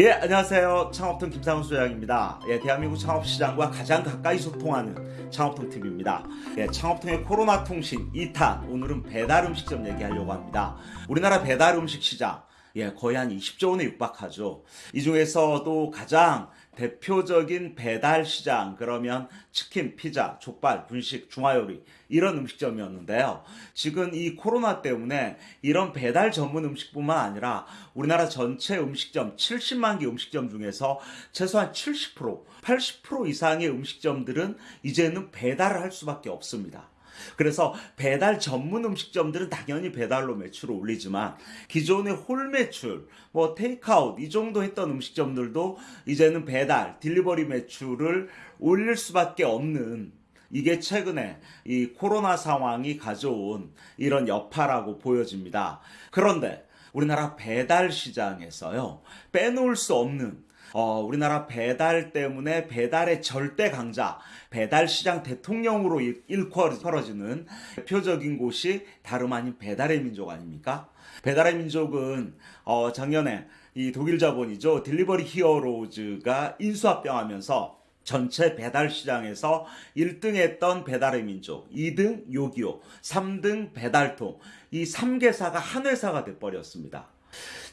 예, 안녕하세요. 창업통 김상훈 소장입니다. 예, 대한민국 창업시장과 가장 가까이 소통하는 창업통 TV입니다. 예, 창업통의 코로나 통신 2탄. 오늘은 배달 음식점 얘기하려고 합니다. 우리나라 배달 음식 시장. 예, 거의 한 20조 원에 육박하죠. 이 중에서도 가장 대표적인 배달 시장 그러면 치킨, 피자, 족발, 분식, 중화요리 이런 음식점이었는데요. 지금 이 코로나 때문에 이런 배달 전문 음식뿐만 아니라 우리나라 전체 음식점 70만 개 음식점 중에서 최소한 70%, 80% 이상의 음식점들은 이제는 배달을 할 수밖에 없습니다. 그래서 배달 전문 음식점들은 당연히 배달로 매출을 올리지만 기존의 홀 매출, 뭐 테이크아웃 이 정도 했던 음식점들도 이제는 배달, 딜리버리 매출을 올릴 수밖에 없는 이게 최근에 이 코로나 상황이 가져온 이런 여파라고 보여집니다. 그런데 우리나라 배달 시장에서요, 빼놓을 수 없는 어, 우리나라 배달 때문에 배달의 절대 강자, 배달 시장 대통령으로 일컬어지는 대표적인 곳이 다름 아닌 배달의 민족 아닙니까? 배달의 민족은 어, 작년에 이 독일 자본이죠. 딜리버리 히어로즈가 인수합병하면서 전체 배달 시장에서 1등 했던 배달의 민족, 2등 요기요, 3등 배달통, 이 3개사가 한 회사가 돼버렸습니다.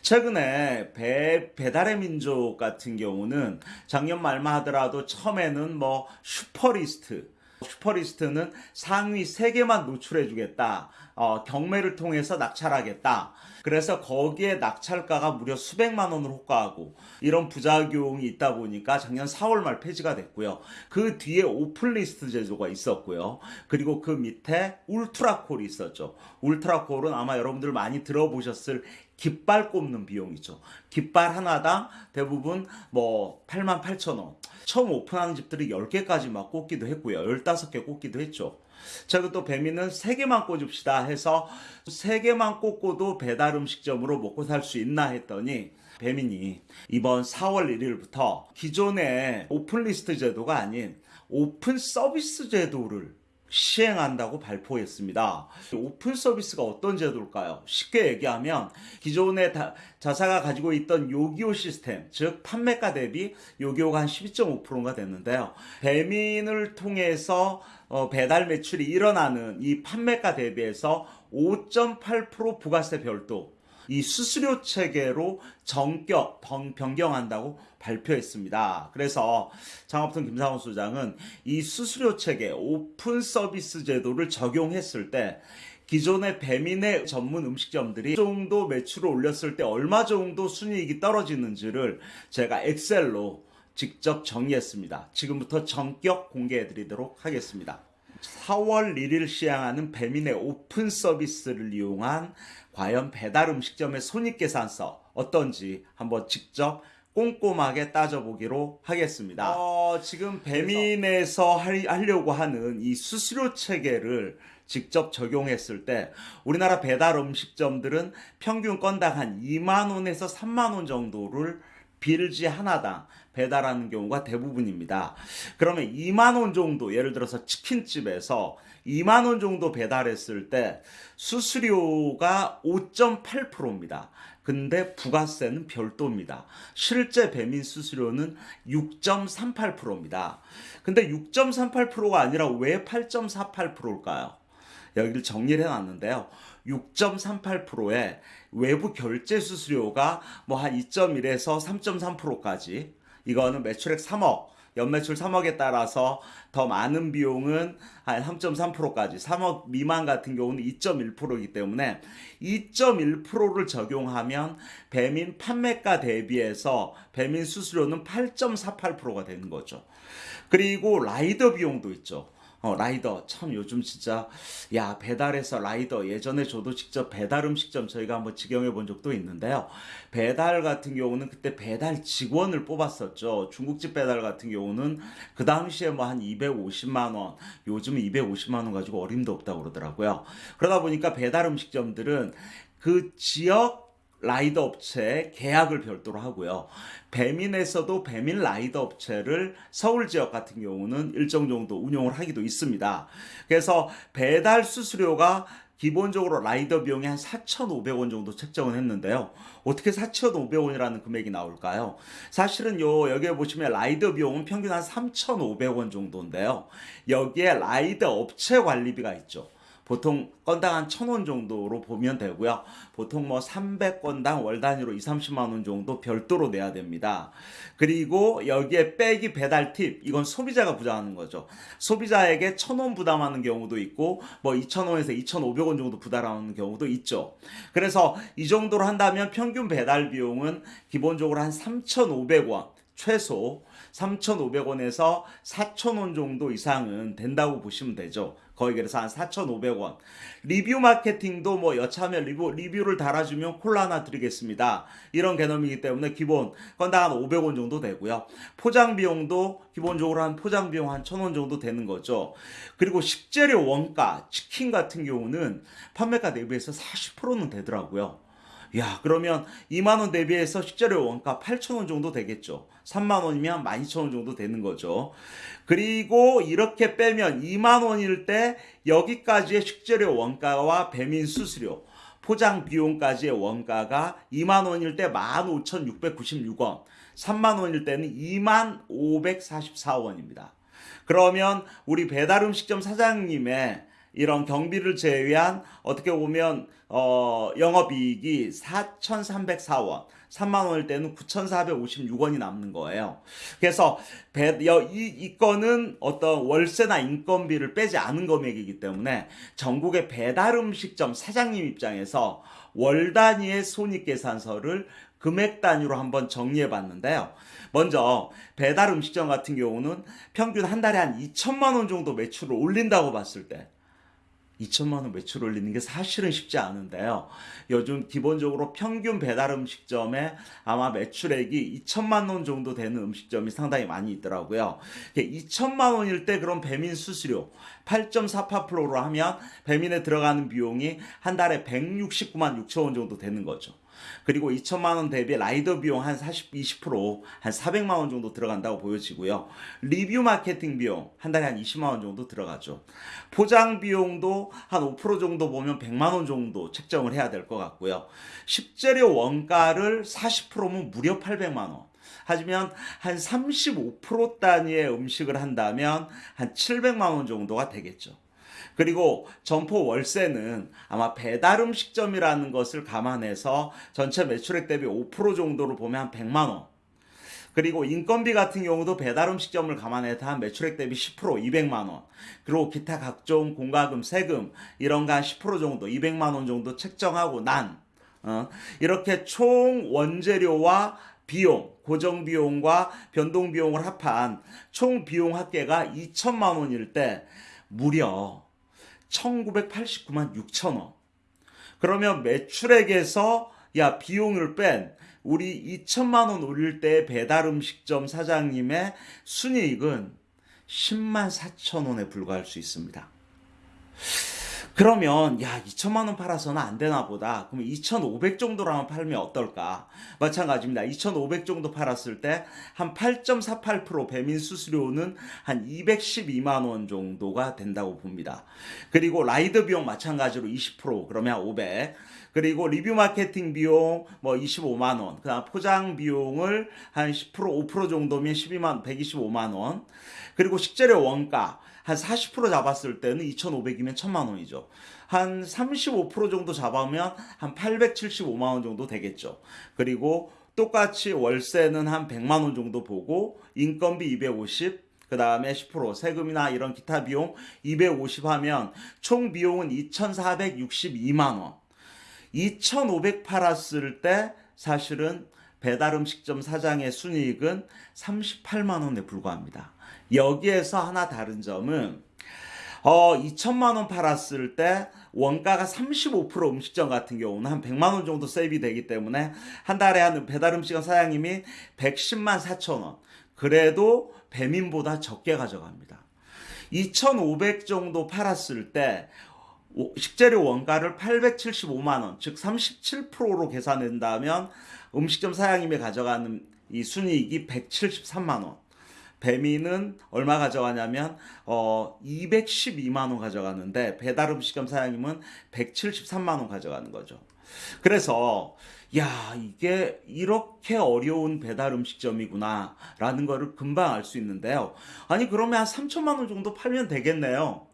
최근에 배, 배달의 민족 같은 경우는 작년 말만 하더라도 처음에는 뭐 슈퍼리스트, 슈퍼리스트는 상위 3개만 노출해주겠다. 어, 경매를 통해서 낙찰하겠다. 그래서 거기에 낙찰가가 무려 수백만 원을 호가하고 이런 부작용이 있다 보니까 작년 4월 말 폐지가 됐고요. 그 뒤에 오픈리스트 제도가 있었고요. 그리고 그 밑에 울트라콜이 있었죠. 울트라콜은 아마 여러분들 많이 들어보셨을 깃발 꼽는 비용이죠. 깃발 하나당 대부분 뭐 8만 8천 원. 처음 오픈하는 집들이 10개까지 막 꽂기도 했고요. 15개 꽂기도 했죠. 제가 또 배민은 3개만 꽂읍시다 해서 3개만 꽂고도 배달 음식점으로 먹고 살 수 있나 했더니 배민이 이번 4월 1일부터 기존의 오픈리스트 제도가 아닌 오픈 서비스 제도를 시행한다고 발표했습니다. 오픈 서비스가 어떤 제도일까요? 쉽게 얘기하면 기존의 자사가 가지고 있던 요기요 시스템, 즉 판매가 대비 요기요가 한 12.5%가 됐는데요. 배민을 통해서 어, 배달 매출이 일어나는 이 판매가 대비해서 5.8% 부가세 별도 이 수수료 체계로 전격 변경한다고 발표했습니다. 그래서 창업통 김상훈 소장은 이 수수료 체계 오픈 서비스 제도를 적용했을 때 기존의 배민의 전문 음식점들이 정도 매출을 올렸을 때 얼마 정도 순이익이 떨어지는지를 제가 엑셀로 직접 정리했습니다. 지금부터 전격 공개해 드리도록 하겠습니다. 4월 1일 시행하는 배민의 오픈 서비스를 이용한 과연 배달 음식점의 손익계산서 어떤지 한번 직접 꼼꼼하게 따져보기로 하겠습니다. 어, 지금 배민에서 하려고 하는 이 수수료 체계를 직접 적용했을 때 우리나라 배달 음식점들은 평균 건당 한 2만원에서 3만원 정도를 빌지 하나당 배달하는 경우가 대부분입니다. 그러면 2만 원 정도 예를 들어서 치킨집에서 2만 원 정도 배달했을 때 수수료가 5.8%입니다. 근데 부가세는 별도입니다. 실제 배민 수수료는 6.38%입니다. 근데 6.38%가 아니라 왜 8.48%일까요? 여기를 정리를 해놨는데요. 6.38%의 외부 결제 수수료가 뭐 한 2.1에서 3.3%까지 이거는 매출액 3억 연매출 3억에 따라서 더 많은 비용은 한 3.3%까지 3억 미만 같은 경우는 2.1%이기 때문에 2.1%를 적용하면 배민 판매가 대비해서 배민 수수료는 8.48%가 되는 거죠. 그리고 라이더 비용도 있죠. 어, 라이더. 참 요즘 진짜 야 배달해서 라이더. 예전에 저도 직접 배달 음식점 저희가 한번 직영해 본 적도 있는데요. 배달 같은 경우는 그때 배달 직원을 뽑았었죠. 중국집 배달 같은 경우는 그 당시에 뭐 한 250만 원 요즘 250만 원 가지고 어림도 없다고 그러더라고요. 그러다 보니까 배달 음식점들은 그 지역 라이더 업체 계약을 별도로 하고요. 배민에서도 배민 라이더 업체를 서울 지역 같은 경우는 일정 정도 운영을 하기도 있습니다. 그래서 배달 수수료가 기본적으로 라이더 비용이 한 4,500원 정도 책정을 했는데요. 어떻게 4,500원이라는 금액이 나올까요? 사실은 요 여기에 보시면 라이더 비용은 평균 한 3,500원 정도인데요. 여기에 라이더 업체 관리비가 있죠. 보통 건당 한 1,000원 정도로 보면 되고요. 보통 뭐 300건당 월 단위로 2, 30만 원 정도 별도로 내야 됩니다. 그리고 여기에 빼기 배달 팁 이건 소비자가 부담하는 거죠. 소비자에게 1,000원 부담하는 경우도 있고 뭐 2,000원에서 2,500원 정도 부담하는 경우도 있죠. 그래서 이 정도로 한다면 평균 배달 비용은 기본적으로 한 3,500원 최소 3,500원에서 4,000원 정도 이상은 된다고 보시면 되죠. 거의 그래서 한 4,500원. 리뷰 마케팅도 뭐 여차하면 리뷰, 리뷰를 달아주면 콜라 하나 드리겠습니다. 이런 개념이기 때문에 기본 건당 한 500원 정도 되고요. 포장 비용도 기본적으로 한 포장 비용 한 1,000원 정도 되는 거죠. 그리고 식재료 원가, 치킨 같은 경우는 판매가 대비해서 40%는 되더라고요. 야, 그러면 2만 원 대비해서 식재료 원가 8천 원 정도 되겠죠. 3만 원이면 12,000원 정도 되는 거죠. 그리고 이렇게 빼면 2만 원일 때 여기까지의 식재료 원가와 배민 수수료, 포장 비용까지의 원가가 2만 원일 때 15,696원, 3만 원일 때는 2만 544원입니다. 그러면 우리 배달 음식점 사장님의 이런 경비를 제외한 어떻게 보면 어, 영업이익이 4,304원, 3만 원일 때는 9,456원이 남는 거예요. 그래서 배, 이, 이 건은 어떤 월세나 인건비를 빼지 않은 금액이기 때문에 전국의 배달 음식점 사장님 입장에서 월 단위의 손익계산서를 금액 단위로 한번 정리해 봤는데요. 먼저 배달 음식점 같은 경우는 평균 한 달에 한 2천만 원 정도 매출을 올린다고 봤을 때 2천만 원 매출 올리는 게 사실은 쉽지 않은데요. 요즘 기본적으로 평균 배달 음식점에 아마 매출액이 2천만 원 정도 되는 음식점이 상당히 많이 있더라고요. 2천만 원일 때 그럼 배민 수수료 8.48%로 하면 배민에 들어가는 비용이 한 달에 169만 6천 원 정도 되는 거죠. 그리고 2천만 원 대비 라이더 비용 한 40, 20%한 400만 원 정도 들어간다고 보여지고요. 리뷰 마케팅 비용 한 달에 한 20만 원 정도 들어가죠. 포장 비용도 한 5% 정도 보면 100만 원 정도 책정을 해야 될 것 같고요. 식재료 원가를 40%면 무려 800만 원. 하지만 한 35% 단위의 음식을 한다면 한 700만 원 정도가 되겠죠. 그리고 점포 월세는 아마 배달 음식점이라는 것을 감안해서 전체 매출액 대비 5% 정도로 보면 한 100만 원. 그리고 인건비 같은 경우도 배달 음식점을 감안해서 한 매출액 대비 10% 200만 원. 그리고 기타 각종 공과금, 세금 이런 거 한 10% 정도 200만 원 정도 책정하고 난 어, 이렇게 총 원재료와 비용, 고정 비용과 변동 비용을 합한 총 비용 합계가 2천만 원일 때 무려 1989만 6천 원. 그러면 매출액에서 야 비용을 뺀 우리 2천만 원 올릴 때 배달 음식점 사장님의 순이익은 10만 4천 원에 불과할 수 있습니다. 그러면 야 2천만 원 팔아서는 안 되나 보다. 그럼 2,500 정도라면 팔면 어떨까? 마찬가지입니다. 2,500 정도 팔았을 때 한 8.48% 배민 수수료는 한 212만 원 정도가 된다고 봅니다. 그리고 라이더 비용 마찬가지로 20% 그러면 500. 그리고 리뷰 마케팅 비용 뭐 25만 원, 그 다음 포장 비용을 한 10% 5% 정도면 12만 125만 원. 그리고 식재료 원가 한 40% 잡았을 때는 2,500이면 1,000만 원이죠. 한 35% 정도 잡으면 한 875만 원 정도 되겠죠. 그리고 똑같이 월세는 한 100만 원 정도 보고 인건비 250, 그 다음에 10% 세금이나 이런 기타 비용 250 하면 총 비용은 2,462만 원. 2,500 팔았을 때 사실은 배달 음식점 사장의 순이익은 38만 원에 불과합니다. 여기에서 하나 다른 점은 어 2천만 원 팔았을 때 원가가 35% 음식점 같은 경우는 한 100만 원 정도 세이비 되기 때문에 한 달에 한 배달 음식점 사장님이 110만 4천 원. 그래도 배민보다 적게 가져갑니다. 2,500 정도 팔았을 때 식재료 원가를 875만 원, 즉 37%로 계산된다면 음식점 사장님이 가져가는 이 순이익이 173만 원. 배민은 얼마 가져가냐면 어 212만 원 가져가는데 배달 음식점 사장님은 173만 원 가져가는 거죠. 그래서 야 이게 이렇게 어려운 배달 음식점이구나 라는 거를 금방 알 수 있는데요. 아니 그러면 한 3천만 원 정도 팔면 되겠네요.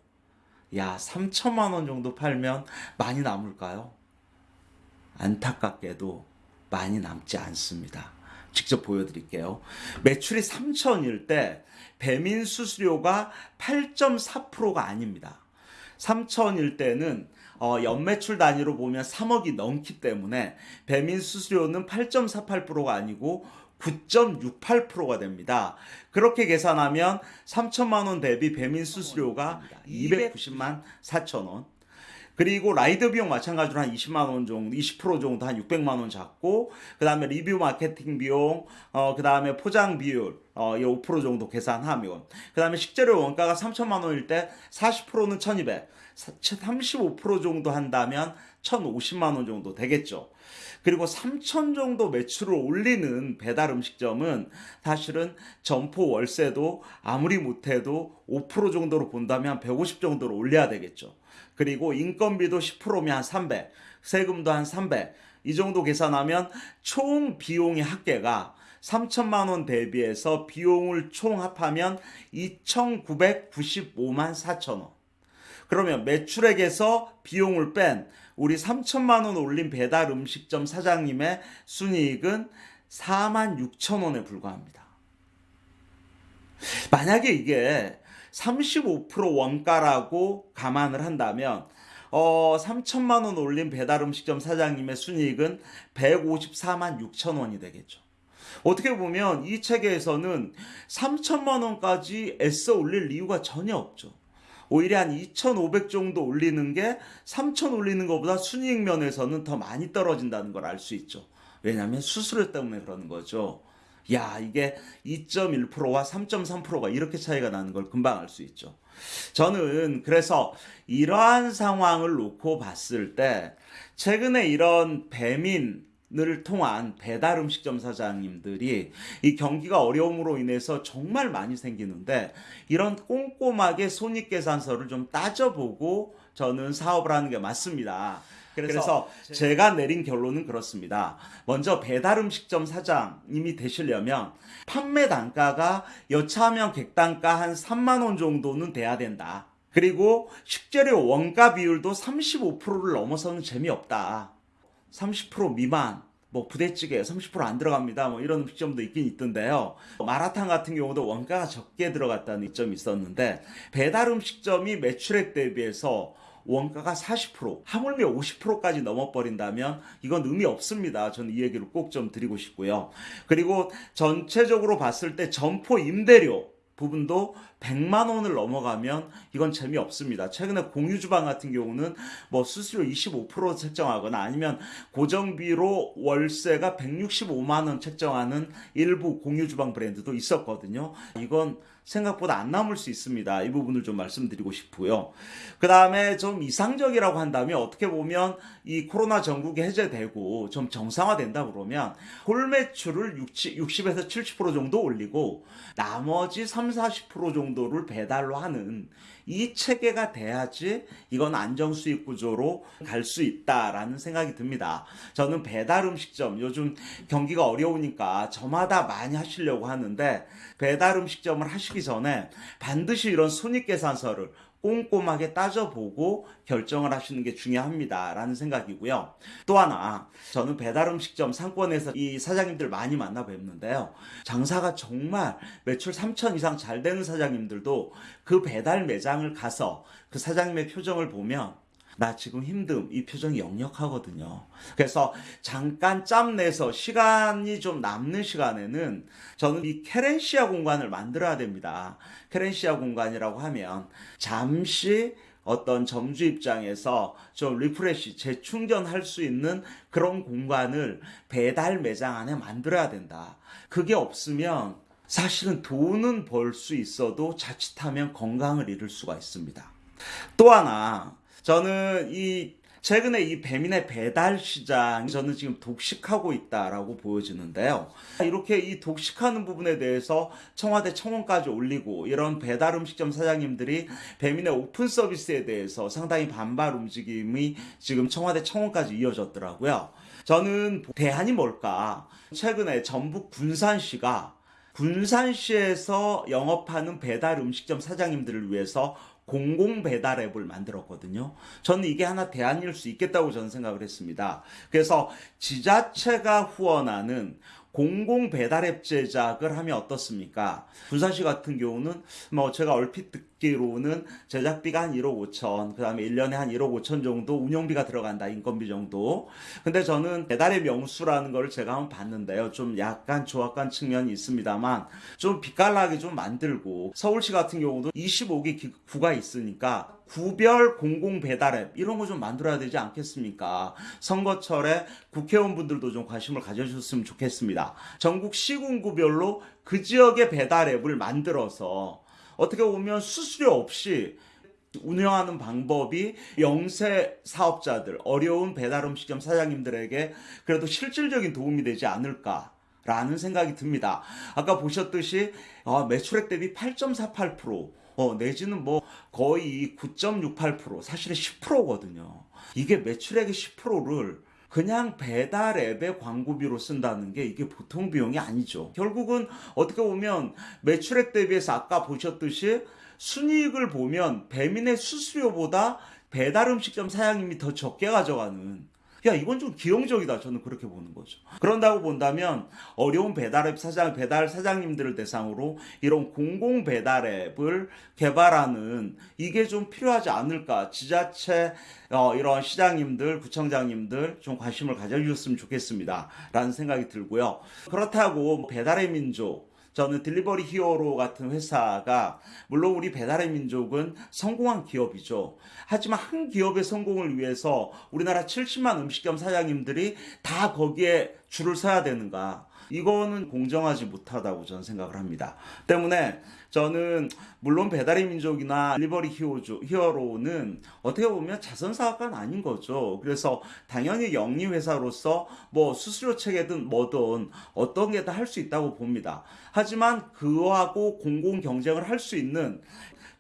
야 3천만 원 정도 팔면 많이 남을까요? 안타깝게도 많이 남지 않습니다. 직접 보여드릴게요. 매출이 3천일 때 배민 수수료가 8.4%가 아닙니다. 3천일 때는 어, 연매출 단위로 보면 3억이 넘기 때문에 배민 수수료는 8.48%가 아니고 9.68%가 됩니다. 그렇게 계산하면 3천만 원 대비 배민 수수료가 290만 4천 원. 그리고 라이더 비용 마찬가지로 한 20만 원 정도, 20% 정도 한 600만 원 잡고 그 다음에 리뷰 마케팅 비용, 어 그 다음에 포장 비율 어, 이5% 정도 계산하면 그 다음에 식재료 원가가 3천만 원일 때 40%는 1,200, 35% 정도 한다면 1,050만 원 정도 되겠죠. 그리고 3천 정도 매출을 올리는 배달 음식점은 사실은 점포 월세도 아무리 못해도 5% 정도로 본다면 150 정도로 올려야 되겠죠. 그리고 인건비도 10%면 한 300, 세금도 한 300. 이 정도 계산하면 총 비용의 합계가 3천만 원 대비해서 비용을 총 합하면 2,995만 4천 원. 그러면 매출액에서 비용을 뺀 우리 3천만 원 올린 배달 음식점 사장님의 순이익은 4만 6천 원에 불과합니다. 만약에 이게 35% 원가라고 감안을 한다면 어 3천만 원 올린 배달 음식점 사장님의 순이익은 154만 6천 원이 되겠죠. 어떻게 보면 이 체계에서는 3천만 원까지 애써 올릴 이유가 전혀 없죠. 오히려 한 2,500 정도 올리는 게 3,000 올리는 것보다 순이익 면에서는 더 많이 떨어진다는 걸 알 수 있죠. 왜냐하면 수수료 때문에 그러는 거죠. 야, 이게 2.1%와 3.3%가 이렇게 차이가 나는 걸 금방 알 수 있죠. 저는 그래서 이러한 상황을 놓고 봤을 때 최근에 이런 배민 을 통한 배달 음식점 사장님들이 이 경기가 어려움으로 인해서 정말 많이 생기는데 이런 꼼꼼하게 손익 계산서를 좀 따져보고 저는 사업을 하는 게 맞습니다. 그래서 제가 내린 결론은 그렇습니다. 먼저 배달 음식점 사장님이 되시려면 판매 단가가 여차하면 객단가 한 3만 원 정도는 돼야 된다. 그리고 식재료 원가 비율도 35%를 넘어서는 재미없다. 30% 미만 뭐 부대찌개 30%안 들어갑니다. 뭐 이런 음식점도 있긴 있던데요. 마라탕 같은 경우도 원가가 적게 들어갔다는 이점이 있었는데 배달 음식점이 매출액 대비해서 원가가 40% 하물며 50%까지 넘어버린다면 이건 의미 없습니다. 저는 이 얘기를 꼭 좀 드리고 싶고요. 그리고 전체적으로 봤을 때 점포 임대료 부분도 100만 원을 넘어가면 이건 재미없습니다. 최근에 공유주방 같은 경우는 뭐 수수료 25% 책정하거나 아니면 고정비로 월세가 165만 원 책정하는 일부 공유주방 브랜드도 있었거든요. 이건 생각보다 안 남을 수 있습니다. 이 부분을 좀 말씀드리고 싶고요. 그 다음에 좀 이상적이라고 한다면 어떻게 보면 이 코로나 전국이 해제되고 좀 정상화된다 그러면 홀 매출을 60, 60에서 70% 정도 올리고 나머지 3, 40% 정도 를 배달로 하는 이 체계가 돼야지 이건 안정 수익 구조로 갈 수 있다라는 생각이 듭니다. 저는 배달 음식점 요즘 경기가 어려우니까 저마다 많이 하시려고 하는데 배달 음식점을 하시기 전에 반드시 이런 손익 계산서를 꼼꼼하게 따져보고 결정을 하시는 게 중요합니다. 라는 생각이고요. 또 하나, 저는 배달 음식점 상권에서 이 사장님들 많이 만나 뵙는데요. 장사가 정말 매출 3천 이상 잘 되는 사장님들도 그 배달 매장을 가서 그 사장님의 표정을 보면 나 지금 힘듦 이 표정이 역력하거든요. 그래서 잠깐 짬 내서 시간이 좀 남는 시간에는 저는 이 케렌시아 공간을 만들어야 됩니다. 케렌시아 공간이라고 하면 잠시 어떤 점주 입장에서 좀 refresh, 재충전할 수 있는 그런 공간을 배달 매장 안에 만들어야 된다. 그게 없으면 사실은 돈은 벌 수 있어도 자칫하면 건강을 잃을 수가 있습니다. 또 하나, 저는 이 최근에 이 배민의 배달 시장이 저는 지금 독식하고 있다라고 보여지는데요. 이렇게 이 독식하는 부분에 대해서 청와대 청원까지 올리고 이런 배달 음식점 사장님들이 배민의 오픈 서비스에 대해서 상당히 반발 움직임이 지금 청와대 청원까지 이어졌더라고요. 저는 대안이 뭘까? 최근에 전북 군산시가 군산시에서 영업하는 배달 음식점 사장님들을 위해서 공공 배달 앱을 만들었거든요. 저는 이게 하나 대안일 수 있겠다고 저는 생각을 했습니다. 그래서 지자체가 후원하는 공공 배달 앱 제작을 하면 어떻습니까? 군산시 같은 경우는 뭐 제가 얼핏 듣기로는 제작비가 한 1억 5천, 그 다음에 1년에 한 1억 5천 정도 운영비가 들어간다, 인건비 정도. 근데 저는 배달의 명수라는 걸 제가 한번 봤는데요. 좀 약간 조악한 측면이 있습니다만 좀 빛깔나게 좀 만들고 서울시 같은 경우도 25개 구가 있으니까 구별 공공 배달 앱 이런 거 좀 만들어야 되지 않겠습니까? 선거철에 국회의원분들도 좀 관심을 가져주셨으면 좋겠습니다. 전국 시군구별로 그 지역의 배달 앱을 만들어서 어떻게 보면 수수료 없이 운영하는 방법이 영세 사업자들, 어려운 배달 음식점 사장님들에게 그래도 실질적인 도움이 되지 않을까. 라는 생각이 듭니다. 아까 보셨듯이 아, 매출액 대비 8.48%, 어, 내지는 뭐 거의 9.68% 사실은 10%거든요. 이게 매출액의 10%를 그냥 배달 앱의 광고비로 쓴다는 게 이게 보통 비용이 아니죠. 결국은 어떻게 보면 매출액 대비해서 아까 보셨듯이 순이익을 보면 배민의 수수료보다 배달 음식점 사장님이 더 적게 가져가는 야 이건 좀 기형적이다. 저는 그렇게 보는 거죠. 그런다고 본다면 어려운 배달앱 사장 배달 사장님들을 대상으로 이런 공공 배달앱을 개발하는 이게 좀 필요하지 않을까. 지자체 어, 이런 시장님들 구청장님들 좀 관심을 가져주셨으면 좋겠습니다. 라는 생각이 들고요. 그렇다고 배달의 민족 저는 딜리버리 히어로 같은 회사가 물론 우리 배달의 민족은 성공한 기업이죠. 하지만 한 기업의 성공을 위해서 우리나라 70만 음식점 사장님들이 다 거기에 줄을 서야 되는가? 이거는 공정하지 못하다고 저는 생각을 합니다. 때문에 저는 물론 배달의 민족이나 리버리 히어조, 히어로는 어떻게 보면 자선 사업가는 아닌 거죠. 그래서 당연히 영리 회사로서 뭐 수수료 체계든 뭐든 어떤 게 다 할 수 있다고 봅니다. 하지만 그하고 공공 경쟁을 할 수 있는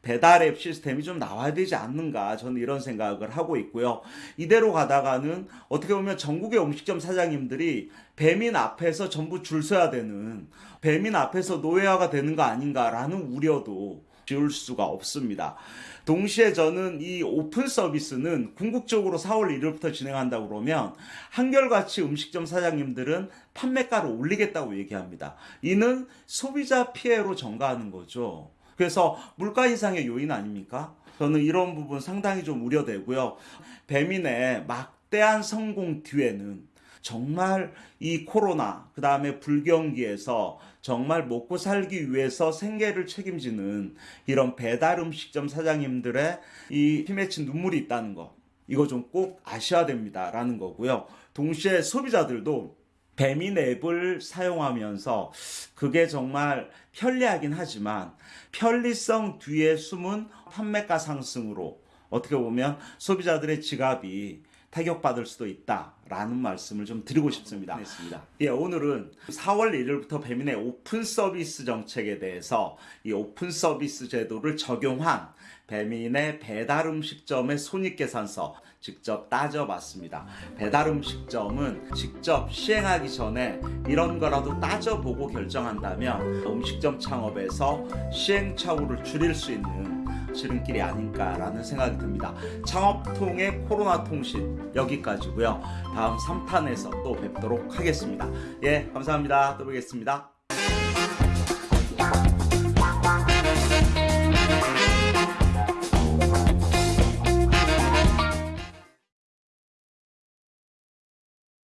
배달 앱 시스템이 좀 나와야 되지 않는가 저는 이런 생각을 하고 있고요. 이대로 가다가는 어떻게 보면 전국의 음식점 사장님들이 배민 앞에서 전부 줄 서야 되는 배민 앞에서 노예화가 되는 거 아닌가라는 우려도 지울 수가 없습니다. 동시에 저는 이 오픈 서비스는 궁극적으로 4월 1일부터 진행한다 그러면 한결같이 음식점 사장님들은 판매가를 올리겠다고 얘기합니다. 이는 소비자 피해로 전가하는 거죠. 그래서 물가 인상의 요인 아닙니까? 저는 이런 부분 상당히 좀 우려되고요. 배민의 막대한 성공 뒤에는 정말 이 코로나 그 다음에 불경기에서 정말 먹고 살기 위해서 생계를 책임지는 이런 배달 음식점 사장님들의 이 힘에 친 눈물이 있다는 거 이거 좀 꼭 아셔야 됩니다라는 거고요. 동시에 소비자들도 배민 앱을 사용하면서 그게 정말 편리하긴 하지만 편리성 뒤에 숨은 판매가 상승으로 어떻게 보면 소비자들의 지갑이 타격받을 수도 있다라는 말씀을 좀 드리고 싶습니다. 예, 오늘은 4월 1일부터 배민의 오픈 서비스 정책에 대해서 이 오픈 서비스 제도를 적용한 배민의 배달 음식점의 손익계산서 직접 따져봤습니다. 배달 음식점은 직접 시행하기 전에 이런 거라도 따져보고 결정한다면 음식점 창업에서 시행착오를 줄일 수 있는 지름길이 아닐까라는 생각이 듭니다. 창업통의 코로나 통신 여기까지고요. 다음 3탄에서 또 뵙도록 하겠습니다. 예, 감사합니다. 또 뵙겠습니다.